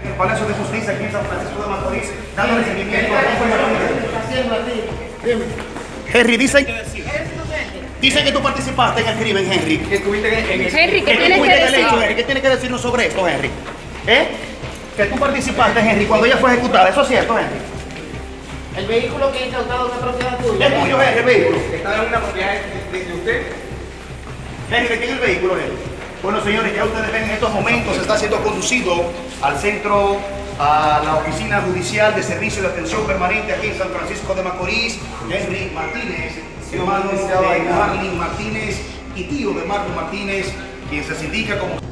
En el Palacio de Justicia aquí en San Francisco de Macorís, dándole seguimiento a Henry, dicen, dicen que tú participaste en el crimen, Henry. Que estuviste en el... Henry, ¿qué ¿Qué tienes que fuiste del decir? hecho, Henry? ¿Qué tienes que decirnos sobre esto, Henry? ¿Eh? Que tú participaste, Henry, cuando ella fue ejecutada. ¿Eso es cierto, Henry? El vehículo que ha incautado es una propiedad tuya. ¿Es tuyo, Henry, el vehículo? Estaba en una propiedad de, usted. Henry, ¿de quién es el vehículo, Henry? Bueno, señores, ya ustedes ven en estos momentos está siendo conducido al centro, a la oficina judicial de servicio de atención permanente aquí en San Francisco de Macorís. Henry Martínez, hermano de Marlene Martínez y tío de Marlon Martínez, quien se indica como